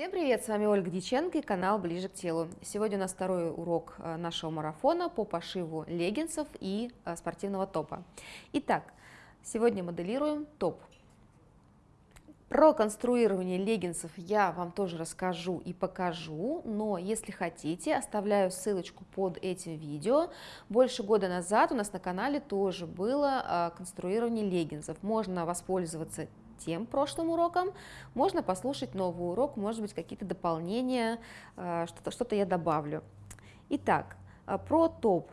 Всем привет, с вами Ольга Диченко и канал Ближе к телу. Сегодня у нас второй урок э, нашего марафона по пошиву леггинсов и э, спортивного топа. Итак, сегодня моделируем топ. Про конструирование леггинсов я вам тоже расскажу и покажу, но если хотите, оставляю ссылочку под этим видео. Больше года назад у нас на канале тоже было э, конструирование леггинсов. Можно воспользоваться тем прошлым уроком, можно послушать новый урок, может быть, какие-то дополнения, э, что-то что, -то, я добавлю. Итак, э, про топ.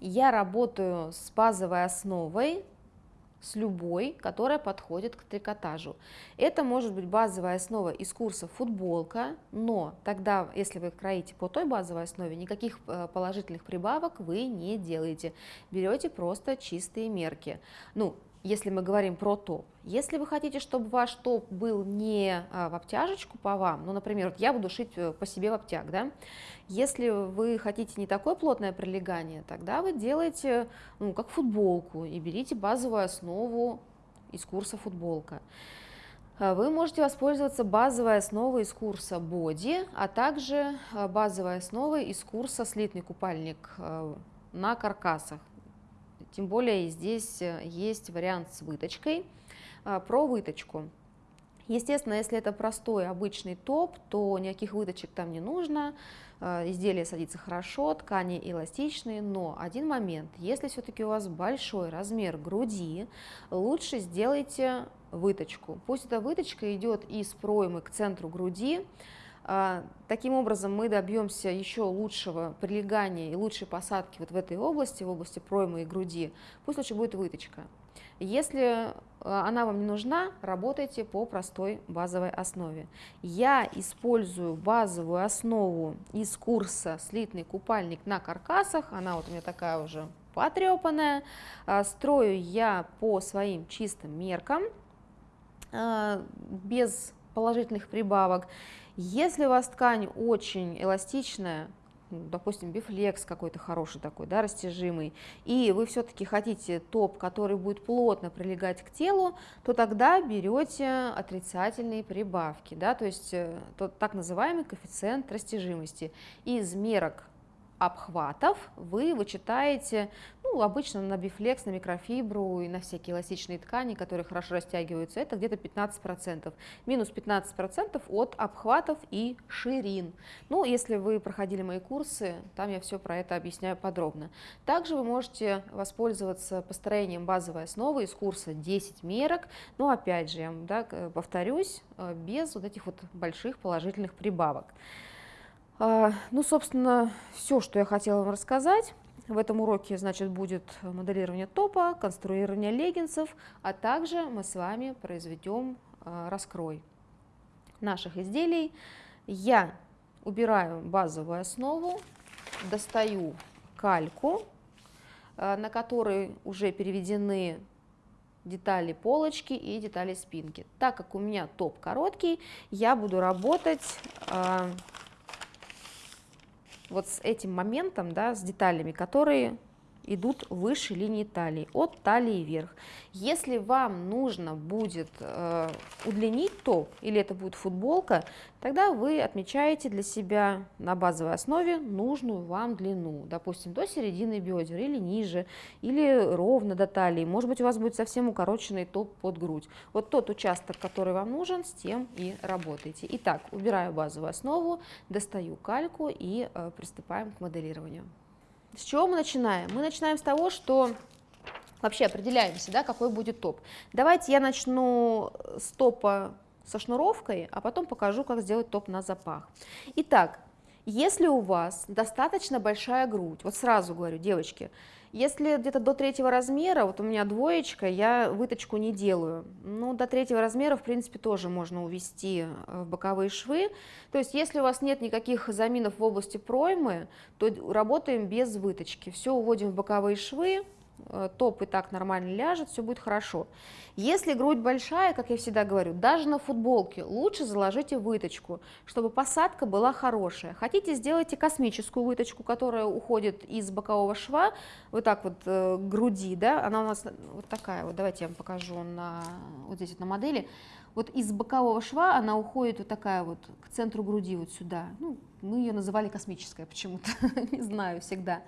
Я работаю с базовой основой, с любой, которая подходит к трикотажу. Это может быть базовая основа из курса футболка, но тогда, если вы кроите по той базовой основе, никаких э, положительных прибавок вы не делаете. Берете просто чистые мерки. Ну, если мы говорим про топ. Если вы хотите, чтобы ваш топ был не а, в обтяжечку по вам, ну, например, вот я буду шить э, по себе в обтяг, да, если вы хотите не такое плотное прилегание, тогда вы делаете, ну, как футболку и берите базовую основу из курса футболка. А, вы можете воспользоваться базовой основой из курса боди, а также а, базовой основой из курса слитный купальник на каркасах. Тем более здесь э, есть вариант с выточкой. А, про выточку. Естественно, если это простой обычный топ, то никаких выточек там не нужно, а, изделие садится хорошо, ткани эластичные, но один момент, если все-таки у вас большой размер груди, лучше сделайте выточку. Пусть эта выточка идет из проймы к центру груди, таким образом, мы добьемся еще лучшего прилегания и лучшей посадки вот в этой области, в области проймы и груди. Пусть лучше будет выточка. Если а, она вам не нужна, работайте по простой базовой основе. Я использую базовую основу из курса «Слитный купальник на каркасах». Она вот у меня такая уже потрепанная. А, строю я по своим чистым меркам, без положительных прибавок. Если у вас ткань очень эластичная, ну, допустим, бифлекс какой-то хороший такой, да, растяжимый, и вы все-таки хотите топ, который будет плотно прилегать к телу, то тогда берете отрицательные прибавки, да, то есть э, тот так называемый коэффициент растяжимости. Из мерок обхватов вы вычитаете ну, обычно на бифлекс, на микрофибру и на всякие эластичные ткани, которые хорошо растягиваются, это где-то 15%. Минус 15% от обхватов и ширин. Ну, если вы проходили мои курсы, там я все про это объясняю подробно. Также вы можете воспользоваться построением базовой основы из курса 10 мерок, но опять же, я да, повторюсь, э, без вот этих вот больших положительных прибавок. А, ну, собственно, все, что я хотела вам рассказать. В этом уроке, значит, будет моделирование топа, конструирование леггинсов, а также мы с вами произведем а, раскрой наших изделий. Я убираю базовую основу, достаю кальку, а, на которой уже переведены детали полочки и детали спинки. Так как у меня топ короткий, я буду работать вот с этим моментом, да, с деталями, которые идут выше линии талии, от талии вверх. Если вам нужно будет э, удлинить топ, или это будет футболка, тогда вы отмечаете для себя на базовой основе нужную вам длину, допустим, до середины бедер, или ниже, или ровно до талии. Может быть, у вас будет совсем укороченный топ под грудь. Вот тот участок, который вам нужен, с тем и работайте. Итак, убираю базовую основу, достаю кальку и э, приступаем к моделированию. С чего мы начинаем? Мы начинаем с того, что вообще определяемся, да, какой будет топ. Давайте я начну с топа со шнуровкой, а потом покажу, как сделать топ на запах. Итак, если у вас достаточно большая грудь, вот сразу говорю, девочки, если где-то до третьего размера, вот у меня двоечка, я выточку не делаю. Ну, до третьего размера, в принципе, тоже можно увести э, в боковые швы. То есть, если у вас нет никаких заминов в области проймы, то работаем без выточки. Все уводим в боковые швы, топ и так нормально ляжет, все будет хорошо. Если грудь большая, как я всегда говорю, даже на футболке лучше заложите выточку, чтобы посадка была хорошая. Хотите, сделайте космическую выточку, которая уходит из бокового шва, вот так вот э, груди, да, она у нас вот такая вот, давайте я вам покажу на, вот здесь вот на модели. Вот из бокового шва она уходит вот такая вот к центру груди, вот сюда. Ну, мы ее называли космическая почему-то, не знаю, всегда.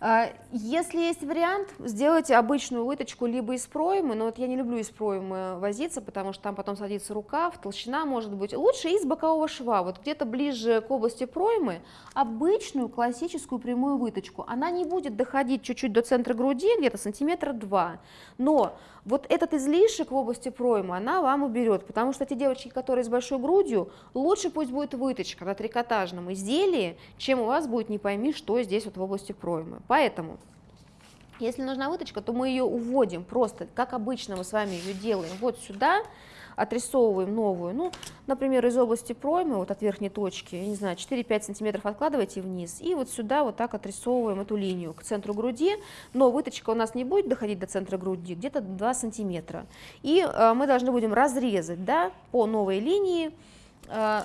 А, если есть вариант, сделайте обычную выточку либо из проймы, но вот я не люблю из проймы возиться, потому что там потом садится рукав, толщина может быть. Лучше из бокового шва, вот где-то ближе к области проймы, обычную классическую прямую выточку. Она не будет доходить чуть-чуть до центра груди, где-то сантиметра два, но вот этот излишек в области проймы она вам уберет, потому что те девочки, которые с большой грудью, лучше пусть будет выточка на трикотажном изделии, чем у вас будет не пойми, что здесь вот в области проймы. Поэтому, если нужна выточка, то мы ее уводим просто, как обычно мы с вами ее делаем, вот сюда, отрисовываем новую, ну, например, из области проймы, вот от верхней точки, я не знаю, 4-5 сантиметров откладывайте вниз, и вот сюда вот так отрисовываем эту линию к центру груди, но выточка у нас не будет доходить до центра груди, где-то 2 сантиметра. И э, мы должны будем разрезать, да, по новой линии, э,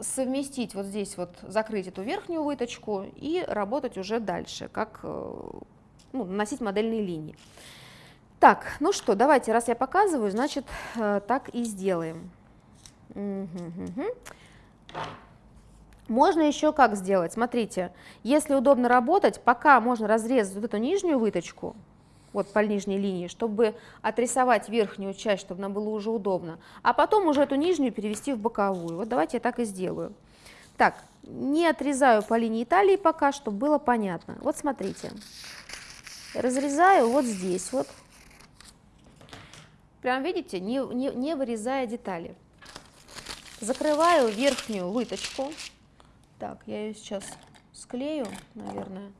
совместить вот здесь вот, закрыть эту верхнюю выточку и работать уже дальше, как э, ну, наносить модельные линии. Так, ну что, давайте, раз я показываю, значит, э, так и сделаем. Можно еще как сделать? Смотрите, если удобно работать, пока можно разрезать вот эту нижнюю выточку, вот по нижней линии, чтобы отрисовать верхнюю часть, чтобы нам было уже удобно, а потом уже эту нижнюю перевести в боковую. Вот давайте я так и сделаю. Так, не отрезаю по линии талии пока, чтобы было понятно. Вот смотрите, разрезаю вот здесь вот, Прям видите, не, не, не вырезая детали. Закрываю верхнюю выточку. Так, я ее сейчас склею, наверное.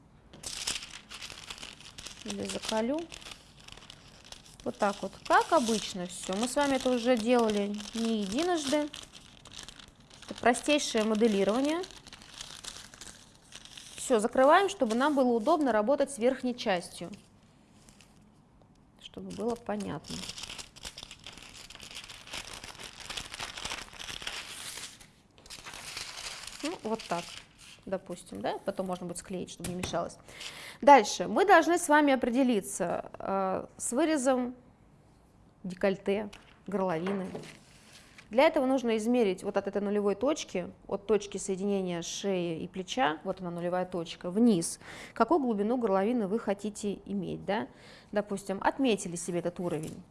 Или закалю. Вот так вот, как обычно все. Мы с вами это уже делали не единожды. Это простейшее моделирование. Все, закрываем, чтобы нам было удобно работать с верхней частью. Чтобы было понятно. Вот так, допустим, да, потом можно будет склеить, чтобы не мешалось. Дальше, мы должны с вами определиться э, с вырезом декольте, горловины. Для этого нужно измерить вот от этой нулевой точки, от точки соединения шеи и плеча, вот она нулевая точка, вниз, какую глубину горловины вы хотите иметь, да? Допустим, отметили себе этот уровень.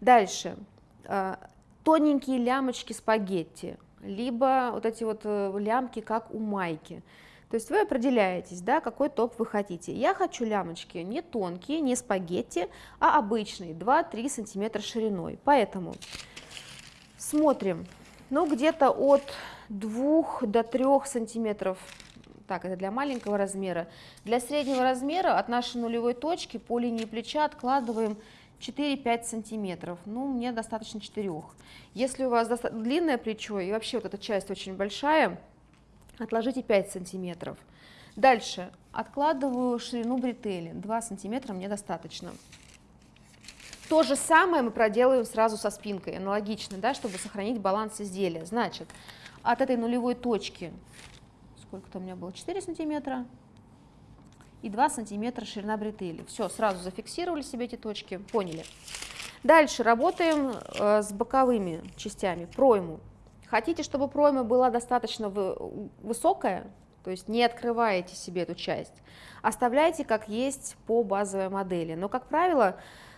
Дальше, э, тоненькие лямочки спагетти, либо вот эти вот э, лямки, как у майки. То есть вы определяетесь, да, какой топ вы хотите. Я хочу лямочки не тонкие, не спагетти, а обычные, 2-3 сантиметра шириной. Поэтому смотрим, ну где-то от 2 до 3 сантиметров так, это для маленького размера. Для среднего размера от нашей нулевой точки по линии плеча откладываем 4-5 сантиметров, ну, мне достаточно 4. Если у вас длинное плечо и вообще вот эта часть очень большая, отложите 5 сантиметров. Дальше откладываю ширину бретели, 2 сантиметра мне достаточно. То же самое мы проделаем сразу со спинкой, аналогично, да, чтобы сохранить баланс изделия. Значит, от этой нулевой точки, сколько там у меня было, 4 сантиметра, и 2 сантиметра ширина бретели. Все, сразу зафиксировали себе эти точки, поняли. Дальше работаем э, с боковыми частями, пройму. Хотите, чтобы пройма была достаточно высокая, то есть не открываете себе эту часть, оставляйте как есть по базовой модели. Но, как правило,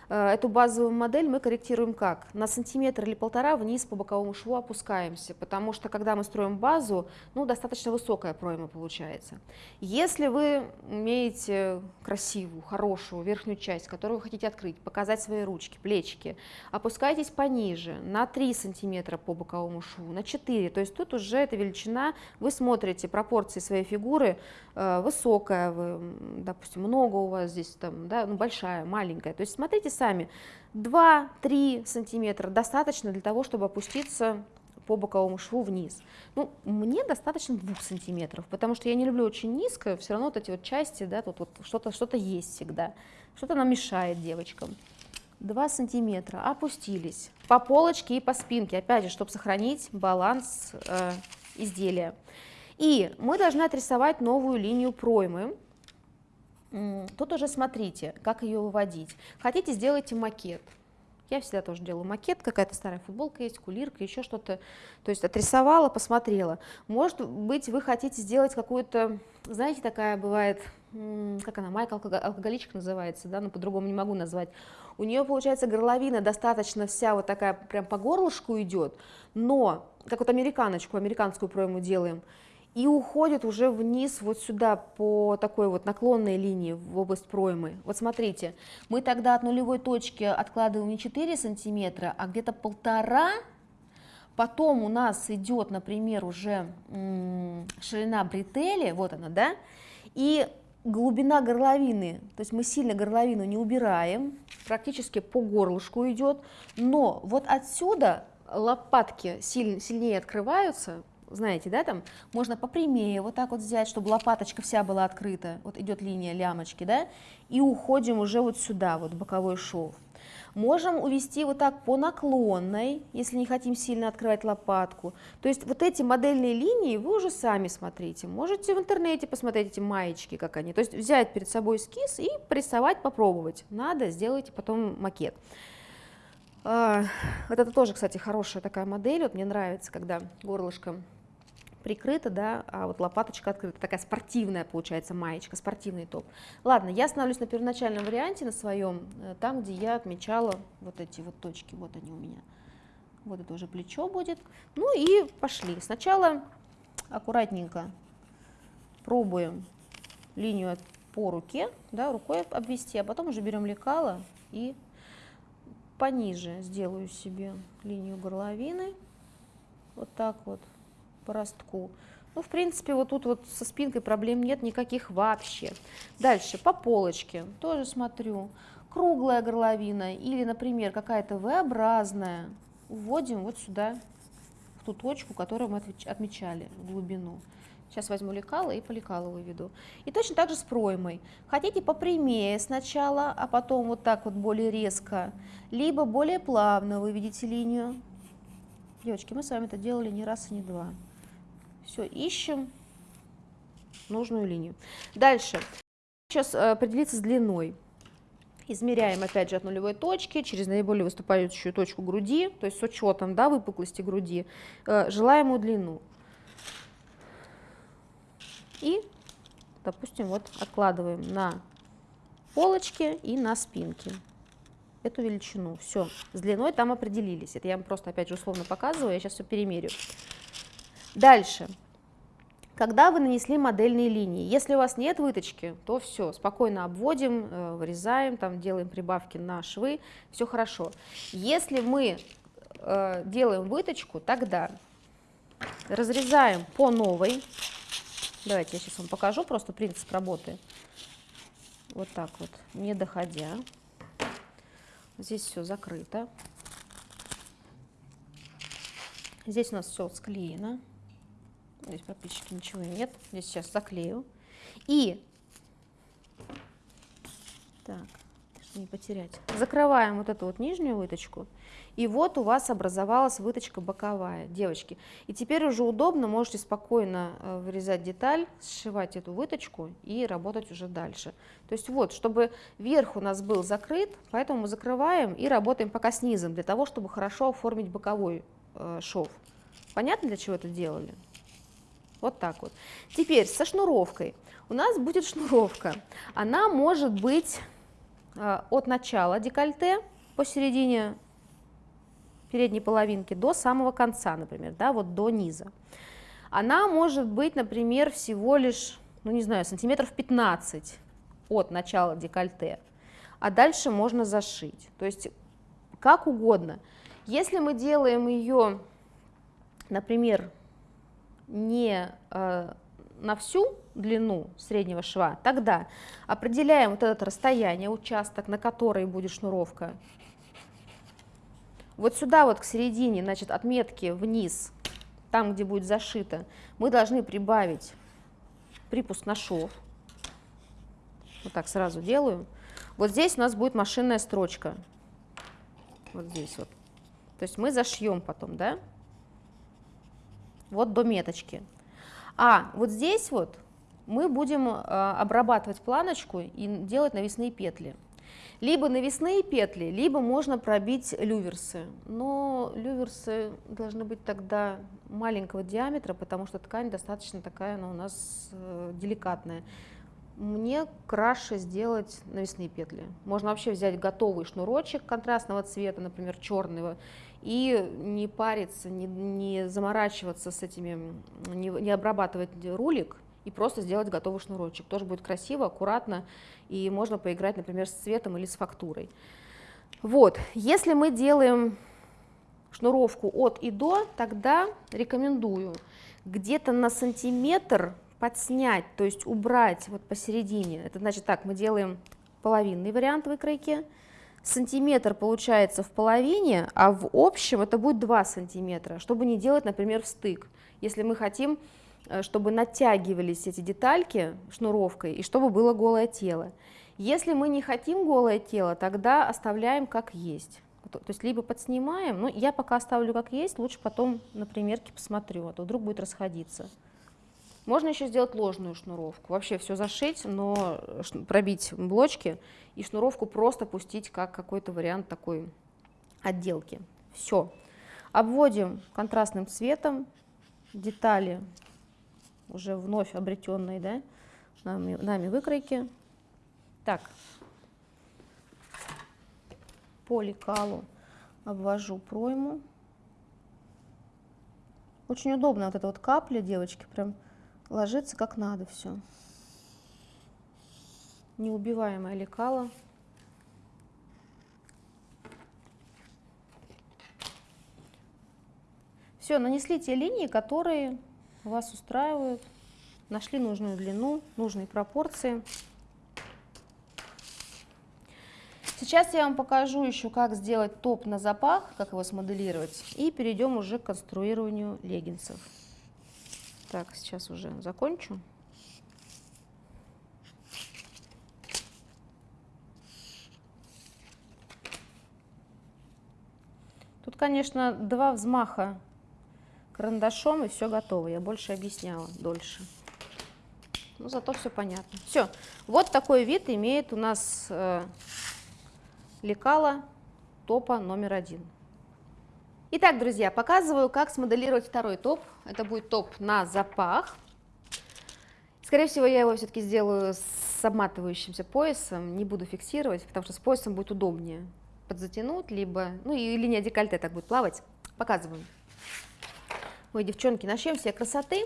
эту базовую модель мы корректируем как? На сантиметр или полтора вниз по боковому шву опускаемся, потому что когда мы строим базу, ну, достаточно высокая пройма получается. Если вы имеете красивую, хорошую верхнюю часть, которую вы хотите открыть, показать свои ручки, плечики, опускайтесь пониже, на 3 сантиметра по боковому шву, на 4, то есть тут уже эта величина, вы смотрите пропорции своей фигуры, э, высокая, вы, допустим, много у вас здесь, там, да, ну, большая, маленькая, то есть смотрите сами, 2-3 сантиметра достаточно для того, чтобы опуститься по боковому шву вниз. Ну, мне достаточно 2 сантиметров, потому что я не люблю очень низко, все равно вот эти вот части, да, тут вот что-то что, -то, есть всегда. что-то нам мешает девочкам. 2 сантиметра, опустились по полочке и по спинке, опять же, чтобы сохранить баланс э, изделия. И мы должны отрисовать новую линию проймы. Тут уже смотрите, как ее выводить. Хотите, сделайте макет. Я всегда тоже делаю макет, какая-то старая футболка есть, кулирка, еще что-то. То есть отрисовала, посмотрела. Может быть, вы хотите сделать какую-то, знаете, такая бывает, как она, майка алкоголичка называется, да, но по-другому не могу назвать. У нее, получается, горловина достаточно вся вот такая, прям по горлышку идет, но, как вот американочку, американскую пройму делаем, и уходит уже вниз вот сюда по такой вот наклонной линии в область проймы. Вот смотрите, мы тогда от нулевой точки откладываем не 4 сантиметра, а где-то полтора, потом у нас идет, например, уже ширина бретели, вот она, да, и глубина горловины, то есть мы сильно горловину не убираем, практически по горлышку идет, но вот отсюда лопатки сильнее, открываются, знаете, да, там можно попрямее вот так вот взять, чтобы лопаточка вся была открыта, вот идет линия лямочки, да, и уходим уже вот сюда, вот боковой шов. Можем увести вот так по наклонной, если не хотим сильно открывать лопатку. То есть вот эти модельные линии вы уже сами смотрите. Можете в интернете посмотреть эти маечки, как они. То есть взять перед собой эскиз и порисовать, попробовать. Надо, сделайте потом макет. А, вот это тоже, кстати, хорошая такая модель. Вот мне нравится, когда горлышко прикрыта, да, а вот лопаточка открыта, такая спортивная получается маечка, спортивный топ. Ладно, я остановлюсь на первоначальном варианте, на своем, э, там, где я отмечала вот эти вот точки, вот они у меня. Вот это уже плечо будет. Ну и пошли. Сначала аккуратненько пробуем линию по руке, да, рукой обвести, а потом уже берем лекало и пониже сделаю себе линию горловины. Вот так вот по ростку. Ну, в принципе, вот тут вот со спинкой проблем нет никаких вообще. Дальше, по полочке, тоже смотрю. Круглая горловина или, например, какая-то V-образная. Вводим вот сюда, в ту точку, которую мы отмечали, глубину. Сейчас возьму лекало и по лекалу выведу. И точно так же с проймой. Хотите попрямее сначала, а потом вот так вот более резко, либо более плавно выведите линию. Девочки, мы с вами это делали не раз и не два. Все, ищем нужную линию. Дальше. Сейчас э, определиться с длиной. Измеряем опять же от нулевой точки через наиболее выступающую точку груди, то есть с учетом да, выпуклости груди, э, желаемую длину. И, допустим, вот откладываем на полочке и на спинке эту величину. Все, с длиной там определились. Это я вам просто опять же условно показываю, я сейчас все перемерю. Дальше. Когда вы нанесли модельные линии, если у вас нет выточки, то все, спокойно обводим, э, вырезаем, там делаем прибавки на швы, все хорошо. Если мы э, делаем выточку, тогда разрезаем по новой. Давайте я сейчас вам покажу просто принцип работы. Вот так вот, не доходя. Здесь все закрыто. Здесь у нас все склеено. Здесь практически ничего нет. Здесь сейчас заклею. И, так, чтобы не потерять, закрываем вот эту вот нижнюю выточку. И вот у вас образовалась выточка боковая, девочки. И теперь уже удобно, можете спокойно э, вырезать деталь, сшивать эту выточку и работать уже дальше. То есть вот, чтобы верх у нас был закрыт, поэтому мы закрываем и работаем пока снизом, для того, чтобы хорошо оформить боковой э, шов. Понятно, для чего это делали? Вот так вот. Теперь со шнуровкой. У нас будет шнуровка. Она может быть э, от начала декольте посередине передней половинки до самого конца, например, да, вот до низа. Она может быть, например, всего лишь, ну не знаю, сантиметров 15 от начала декольте, а дальше можно зашить. То есть как угодно. Если мы делаем ее, например, не э, на всю длину среднего шва, тогда определяем вот это расстояние, участок, на который будет шнуровка. Вот сюда вот к середине, значит, отметки вниз, там, где будет зашито, мы должны прибавить припуск на шов. Вот так сразу делаю. Вот здесь у нас будет машинная строчка. Вот здесь вот. То есть мы зашьем потом, да? Вот до меточки. А вот здесь вот мы будем э, обрабатывать планочку и делать навесные петли. Либо навесные петли, либо можно пробить люверсы. Но люверсы должны быть тогда маленького диаметра, потому что ткань достаточно такая, она у нас э, деликатная. Мне краше сделать навесные петли. Можно вообще взять готовый шнурочек контрастного цвета, например, черного, и не париться, не, не заморачиваться с этими, не, не обрабатывать рулик, и просто сделать готовый шнурочек. Тоже будет красиво, аккуратно, и можно поиграть, например, с цветом или с фактурой. Вот, если мы делаем шнуровку от и до, тогда рекомендую где-то на сантиметр подснять, то есть убрать вот посередине. Это значит так, мы делаем половинный вариант выкройки, сантиметр получается в половине, а в общем это будет 2 сантиметра, чтобы не делать, например, стык. Если мы хотим Э, чтобы натягивались эти детальки шнуровкой и чтобы было голое тело. Если мы не хотим голое тело, тогда оставляем как есть. То есть либо подснимаем, но я пока оставлю как есть, лучше потом на примерке посмотрю, а то вдруг будет расходиться. Можно еще сделать ложную шнуровку, вообще все зашить, но пробить блочки и шнуровку просто пустить как какой-то вариант такой отделки. Все. Обводим контрастным цветом детали уже вновь обретенной да, нами, нами выкройки. Так, по лекалу обвожу пройму. Очень удобно вот эта вот капля, девочки, прям ложится как надо все. Неубиваемое лекало. Все, нанесли те линии, которые вас устраивают, нашли нужную длину, нужные пропорции. Сейчас я вам покажу еще, как сделать топ на запах, как его смоделировать, и перейдем уже к конструированию леггинсов. Так, сейчас уже закончу. Тут, конечно, два взмаха карандашом, и все готово. Я больше объясняла, дольше. Но зато все понятно. Все, вот такой вид имеет у нас э, лекало топа номер один. Итак, друзья, показываю, как смоделировать второй топ. Это будет топ на запах. Скорее всего, я его все-таки сделаю с обматывающимся поясом, не буду фиксировать, потому что с поясом будет удобнее подзатянуть, либо, ну и линия декольте так будет плавать. Показываю. Ой, девчонки, начнем все красоты.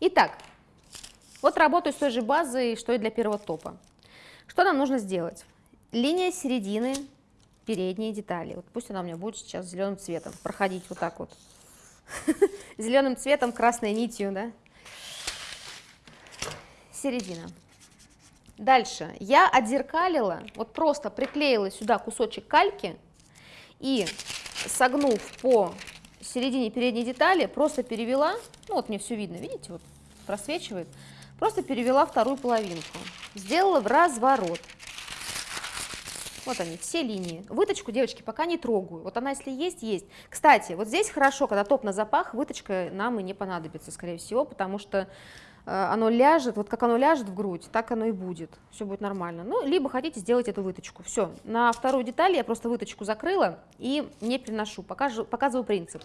Итак, вот работаю с той же базой, что и для первого топа. Что нам нужно сделать? Линия середины передней детали. Вот пусть она у меня будет сейчас зеленым цветом. Проходить вот так вот. Зеленым цветом, красной нитью, да? Середина. Дальше. Я отзеркалила, вот просто приклеила сюда кусочек кальки и согнув по середине передней детали просто перевела, ну вот мне все видно, видите, вот просвечивает, просто перевела вторую половинку, сделала в разворот. Вот они, все линии. Выточку, девочки, пока не трогаю. Вот она, если есть, есть. Кстати, вот здесь хорошо, когда топ на запах, выточка нам и не понадобится, скорее всего, потому что Э, оно ляжет, вот как оно ляжет в грудь, так оно и будет, все будет нормально. Ну, либо хотите сделать эту выточку. Все, на вторую деталь я просто выточку закрыла и не приношу, покажу, показываю принцип.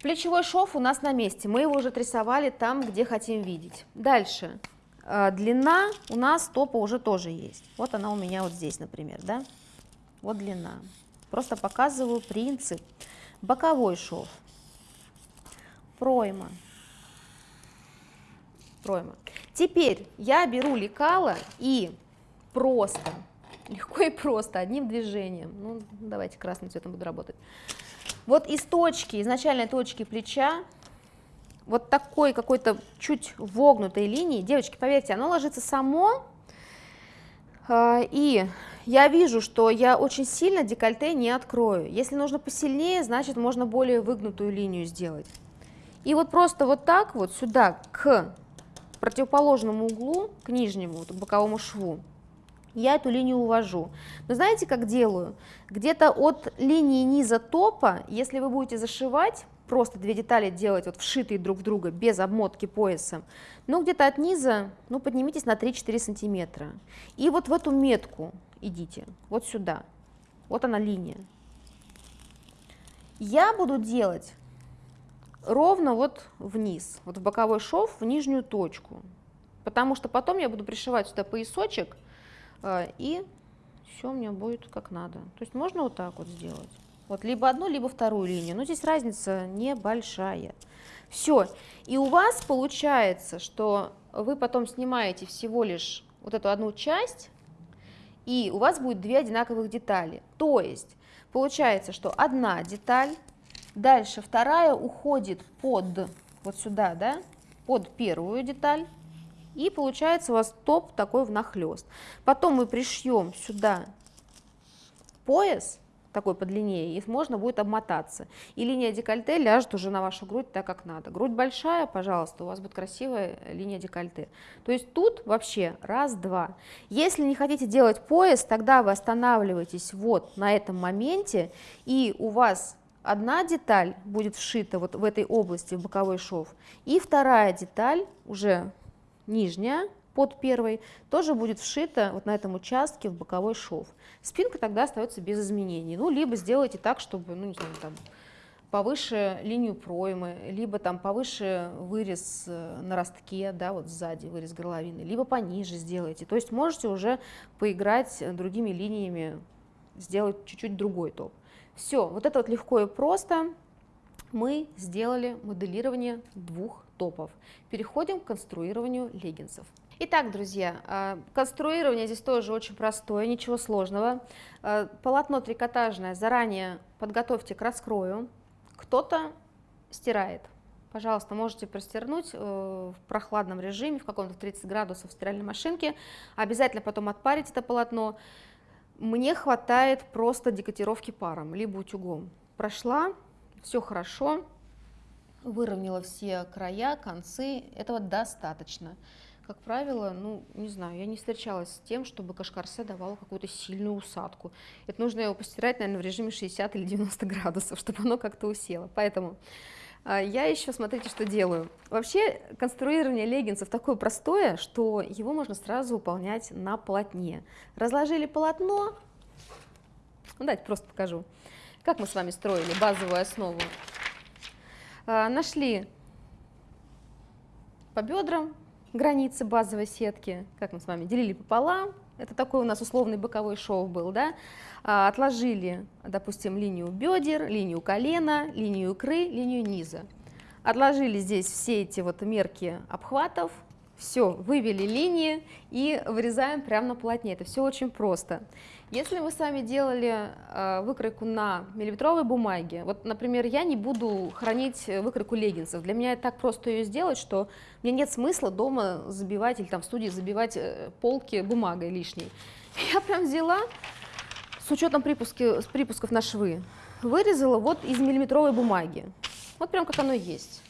Плечевой шов у нас на месте, мы его уже отрисовали там, где хотим видеть. Дальше, длина у нас топа уже тоже есть. Вот она у меня вот здесь, например, да, вот длина. Просто показываю принцип. Боковой шов, пройма, пройма. Теперь я беру лекало и просто, легко и просто, одним движением, ну давайте красным цветом буду работать, вот из точки, изначальной точки плеча, вот такой какой-то чуть вогнутой линии, девочки, поверьте, оно ложится само, а, и я вижу, что я очень сильно декольте не открою. Если нужно посильнее, значит можно более выгнутую линию сделать. И вот просто вот так вот сюда к противоположному углу, к нижнему, вот, к боковому шву, я эту линию увожу. Но знаете, как делаю? Где-то от линии низа топа, если вы будете зашивать, просто две детали делать вот вшитые друг в друга, без обмотки поясом, ну где-то от низа, ну поднимитесь на 3-4 сантиметра. И вот в эту метку идите, вот сюда, вот она линия. Я буду делать ровно вот вниз, вот в боковой шов, в нижнюю точку, потому что потом я буду пришивать сюда поясочек, э, и все у меня будет как надо. То есть можно вот так вот сделать. Вот либо одну, либо вторую линию. Но здесь разница небольшая. Все. И у вас получается, что вы потом снимаете всего лишь вот эту одну часть, и у вас будет две одинаковых детали. То есть получается, что одна деталь, дальше вторая уходит под вот сюда, да, под первую деталь, и получается у вас топ такой внахлёст. Потом мы пришьем сюда пояс, такой подлиннее, и можно будет обмотаться. И линия декольте ляжет уже на вашу грудь так, как надо. Грудь большая, пожалуйста, у вас будет красивая линия декольте. То есть тут вообще раз-два. Если не хотите делать пояс, тогда вы останавливаетесь вот на этом моменте, и у вас одна деталь будет вшита вот в этой области, в боковой шов, и вторая деталь, уже нижняя, под первой, тоже будет вшита вот на этом участке в боковой шов. Спинка тогда остается без изменений. Ну, либо сделайте так, чтобы, ну, не знаю, там, повыше линию проймы, либо там повыше вырез э, на ростке, да, вот сзади вырез горловины, либо пониже сделайте. То есть можете уже поиграть другими линиями, сделать чуть-чуть другой топ. Все, вот это вот легко и просто мы сделали моделирование двух топов. Переходим к конструированию леггинсов. Итак, друзья, а, конструирование здесь тоже очень простое, ничего сложного. А, полотно трикотажное заранее подготовьте к раскрою. Кто-то стирает. Пожалуйста, можете простернуть э, в прохладном режиме, в каком-то 30 градусов в стиральной машинке. Обязательно потом отпарить это полотно. Мне хватает просто декотировки паром, либо утюгом. Прошла, все хорошо, выровняла все края, концы, этого достаточно как правило, ну, не знаю, я не встречалась с тем, чтобы кашкарсе давало какую-то сильную усадку. Это нужно его постирать, наверное, в режиме 60 или 90 градусов, чтобы оно как-то усело. Поэтому а, я еще, смотрите, что делаю. Вообще, конструирование леггинсов такое простое, что его можно сразу выполнять на полотне. Разложили полотно, ну, давайте просто покажу, как мы с вами строили базовую основу. А, нашли по бедрам, границы базовой сетки, как мы с вами делили пополам, это такой у нас условный боковой шов был, да, а, отложили, допустим, линию бедер, линию колена, линию икры, линию низа. Отложили здесь все эти вот мерки обхватов, все, вывели линии и вырезаем прямо на полотне. Это все очень просто. Если мы с вами делали э, выкройку на миллиметровой бумаге, вот, например, я не буду хранить выкройку леггинсов. Для меня так просто ее сделать, что мне нет смысла дома забивать или там в студии забивать э, полки бумагой лишней. Я прям взяла, с учетом припуски, с припусков на швы, вырезала вот из миллиметровой бумаги. Вот прям как оно есть.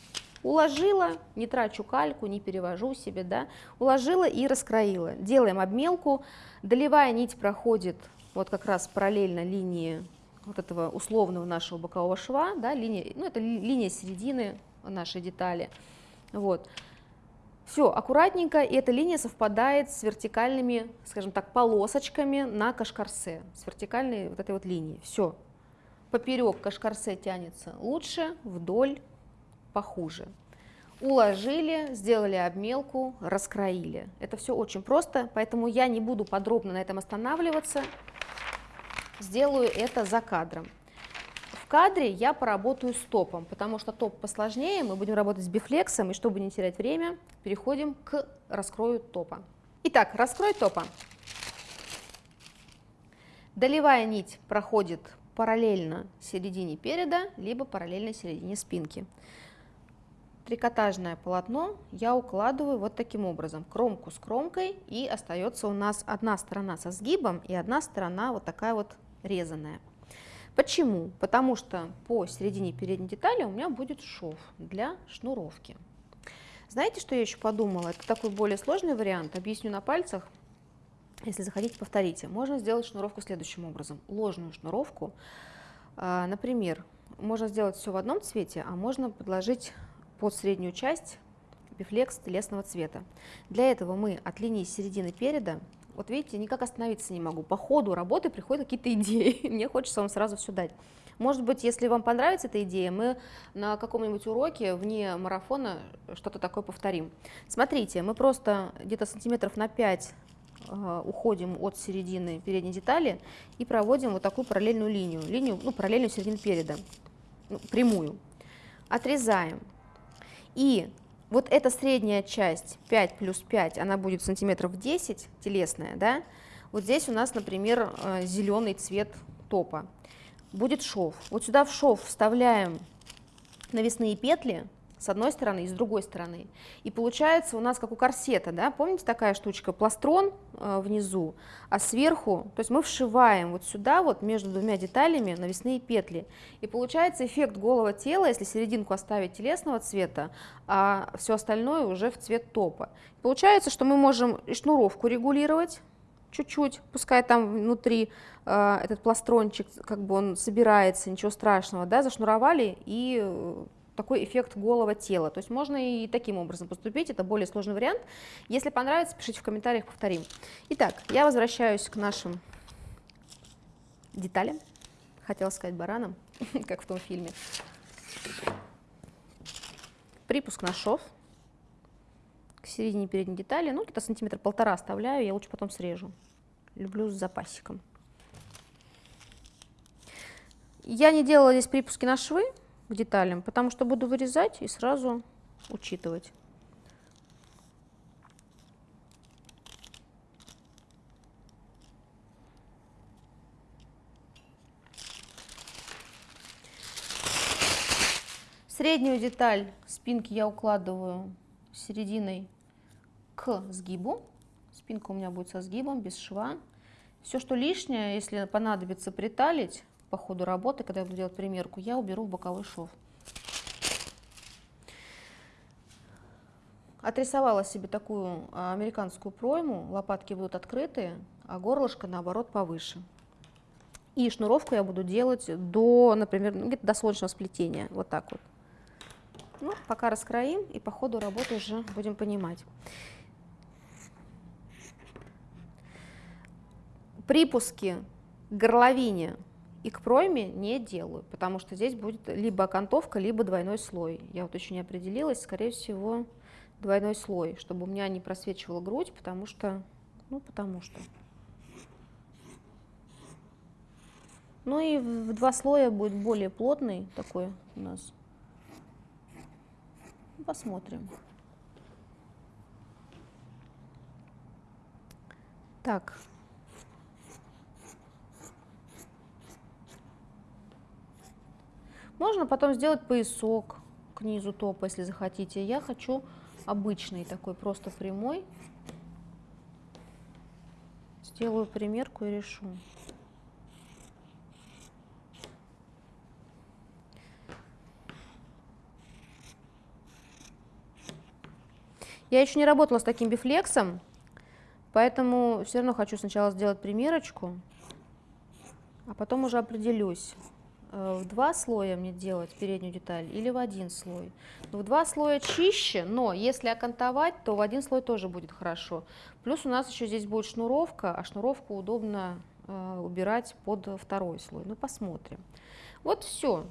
Уложила, не трачу кальку, не перевожу себе, да, уложила и раскроила. Делаем обмелку, долевая нить проходит вот как раз параллельно линии вот этого условного нашего бокового шва, да, линия, ну это линия середины нашей детали. Вот. Все, аккуратненько, и эта линия совпадает с вертикальными, скажем так, полосочками на кашкарсе, с вертикальной вот этой вот линией. Все, поперек кашкарсе тянется лучше, вдоль похуже. Уложили, сделали обмелку, раскроили. Это все очень просто, поэтому я не буду подробно на этом останавливаться сделаю это за кадром. В кадре я поработаю с топом, потому что топ посложнее, мы будем работать с бифлексом, и чтобы не терять время, переходим к раскрою топа. Итак, раскрой топа. Долевая нить проходит параллельно середине переда, либо параллельно середине спинки. Трикотажное полотно я укладываю вот таким образом, кромку с кромкой, и остается у нас одна сторона со сгибом и одна сторона вот такая вот резаная. Почему? Потому что по середине передней детали у меня будет шов для шнуровки. Знаете, что я еще подумала? Это такой более сложный вариант, объясню на пальцах. Если захотите, повторите. Можно сделать шнуровку следующим образом. Ложную шнуровку, а, например, можно сделать все в одном цвете, а можно подложить под среднюю часть бифлекс телесного цвета. Для этого мы от линии середины переда, вот видите, никак остановиться не могу. По ходу работы приходят какие-то идеи, мне хочется вам сразу все дать. Может быть, если вам понравится эта идея, мы на каком-нибудь уроке вне марафона что-то такое повторим. Смотрите, мы просто где-то сантиметров на 5 э, уходим от середины передней детали и проводим вот такую параллельную линию, линию, ну, параллельную середину переда, ну, прямую. Отрезаем. И вот эта средняя часть 5 плюс 5, она будет сантиметров 10, телесная, да? Вот здесь у нас, например, э, зеленый цвет топа будет шов. Вот сюда в шов вставляем навесные петли с одной стороны и с другой стороны. И получается у нас как у корсета, да, помните такая штучка, пластрон э, внизу, а сверху, то есть мы вшиваем вот сюда вот между двумя деталями навесные петли. И получается эффект голого тела, если серединку оставить телесного цвета, а все остальное уже в цвет топа. Получается, что мы можем и шнуровку регулировать, чуть-чуть, пускай там внутри э, этот пластрончик, как бы он собирается, ничего страшного, да, зашнуровали и э, такой эффект голого тела. То есть можно и таким образом поступить, это более сложный вариант. Если понравится, пишите в комментариях, повторим. Итак, я возвращаюсь к нашим деталям, хотела сказать баранам, как в том фильме. Припуск на шов к середине передней детали, ну где-то сантиметр полтора оставляю, я лучше потом срежу. Люблю с запасиком. Я не делала здесь припуски на швы к деталям, потому что буду вырезать и сразу учитывать. Среднюю деталь спинки я укладываю серединой к сгибу. Спинка у меня будет со сгибом, без шва. Все, что лишнее, если понадобится приталить по ходу работы, когда я буду делать примерку, я уберу в боковой шов. Отрисовала себе такую а, американскую пройму, лопатки будут открытые, а горлышко наоборот повыше. И шнуровку я буду делать до, например, ну, до солнечного сплетения, вот так вот. Ну, пока раскроим и по ходу работы уже будем понимать. Припуски к горловине и к пройме не делаю, потому что здесь будет либо окантовка, либо двойной слой. Я вот еще не определилась, скорее всего, двойной слой, чтобы у меня не просвечивала грудь, потому что, ну, потому что. Ну и в два слоя будет более плотный такой у нас Посмотрим. Так. Можно потом сделать поясок к низу топа, если захотите. Я хочу обычный такой, просто прямой. Сделаю примерку и решу. Я еще не работала с таким бифлексом, поэтому все равно хочу сначала сделать примерочку, а потом уже определюсь, в два слоя мне делать переднюю деталь или в один слой. В два слоя чище, но если окантовать, то в один слой тоже будет хорошо. Плюс у нас еще здесь будет шнуровка, а шнуровку удобно э, убирать под второй слой. Ну, посмотрим. Вот все.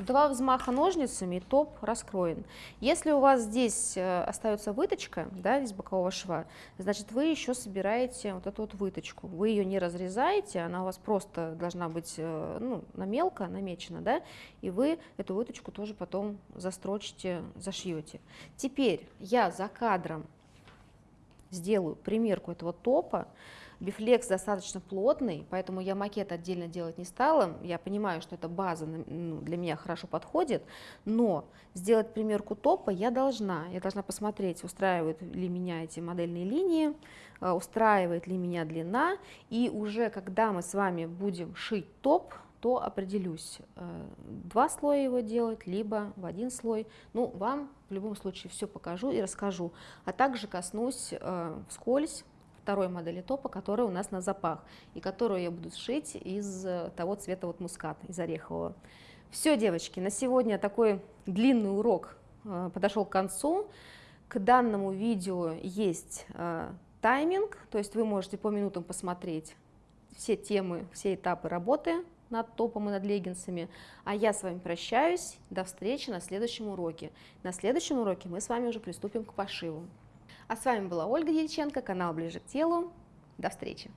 Два взмаха ножницами и топ раскроен. Если у вас здесь э, остается выточка, да, из бокового шва, значит вы еще собираете вот эту вот выточку. Вы ее не разрезаете, она у вас просто должна быть э, ну, на мелко намечена, да, и вы эту выточку тоже потом застрочите, зашьете. Теперь я за кадром сделаю примерку этого топа, Бифлекс достаточно плотный, поэтому я макет отдельно делать не стала. Я понимаю, что эта база ну, для меня хорошо подходит, но сделать примерку топа я должна. Я должна посмотреть, устраивают ли меня эти модельные линии, э, устраивает ли меня длина, и уже когда мы с вами будем шить топ, то определюсь, э, два слоя его делать, либо в один слой. Ну, вам в любом случае все покажу и расскажу, а также коснусь э, вскользь второй модели топа, которая у нас на запах, и которую я буду сшить из э, того цвета вот мускат, из орехового. Все, девочки, на сегодня такой длинный урок э, подошел к концу. К данному видео есть э, тайминг, то есть вы можете по минутам посмотреть все темы, все этапы работы над топом и над леггинсами. А я с вами прощаюсь. До встречи на следующем уроке. На следующем уроке мы с вами уже приступим к пошиву. А с вами была Ольга Ельченко, канал «Ближе к телу». До встречи!